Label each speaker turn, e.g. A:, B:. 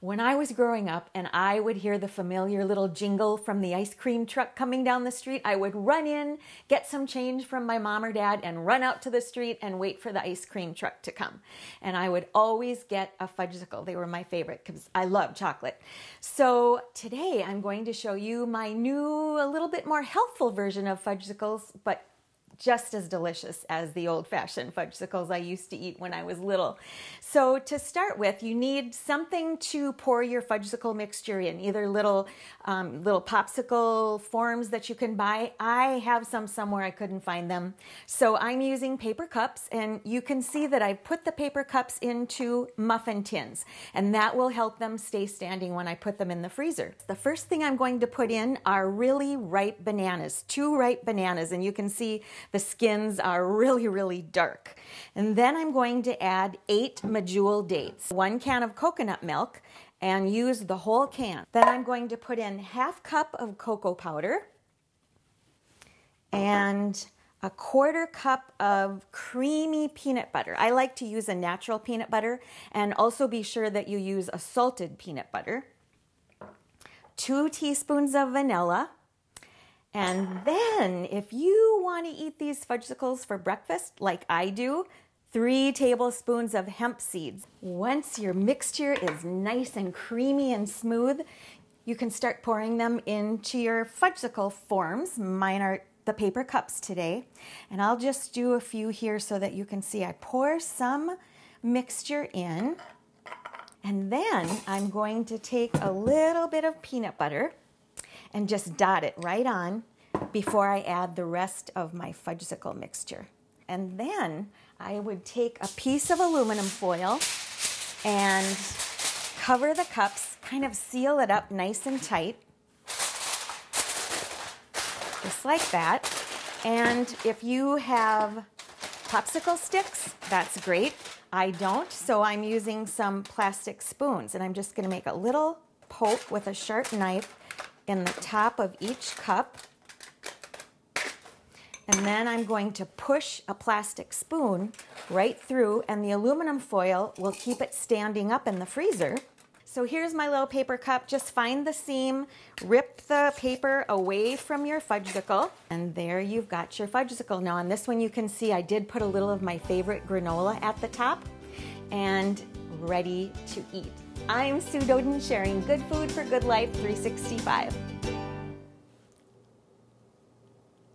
A: when I was growing up and I would hear the familiar little jingle from the ice cream truck coming down the street, I would run in, get some change from my mom or dad, and run out to the street and wait for the ice cream truck to come. And I would always get a fudgesicle. They were my favorite because I love chocolate. So today I'm going to show you my new, a little bit more healthful version of fudgesicles, but just as delicious as the old fashioned fudgesicles I used to eat when I was little. So, to start with, you need something to pour your fudgesicle mixture in, either little, um, little popsicle forms that you can buy. I have some somewhere, I couldn't find them. So, I'm using paper cups, and you can see that I put the paper cups into muffin tins, and that will help them stay standing when I put them in the freezer. The first thing I'm going to put in are really ripe bananas, two ripe bananas, and you can see the skins are really, really dark. And then I'm going to add eight medjool dates, one can of coconut milk, and use the whole can. Then I'm going to put in half cup of cocoa powder and a quarter cup of creamy peanut butter. I like to use a natural peanut butter and also be sure that you use a salted peanut butter. Two teaspoons of vanilla, and then, if you want to eat these fudgesicles for breakfast, like I do, three tablespoons of hemp seeds. Once your mixture is nice and creamy and smooth, you can start pouring them into your fudgesicle forms. Mine are the paper cups today. And I'll just do a few here so that you can see. I pour some mixture in, and then I'm going to take a little bit of peanut butter and just dot it right on before I add the rest of my fudgesicle mixture. And then I would take a piece of aluminum foil and cover the cups, kind of seal it up nice and tight, just like that. And if you have popsicle sticks, that's great. I don't, so I'm using some plastic spoons and I'm just gonna make a little poke with a sharp knife in the top of each cup. And then I'm going to push a plastic spoon right through and the aluminum foil will keep it standing up in the freezer. So here's my little paper cup. Just find the seam, rip the paper away from your fudgesicle, and there you've got your fudgesicle. Now on this one you can see I did put a little of my favorite granola at the top and ready to eat. I'm Sue Doden sharing good food for good life 365.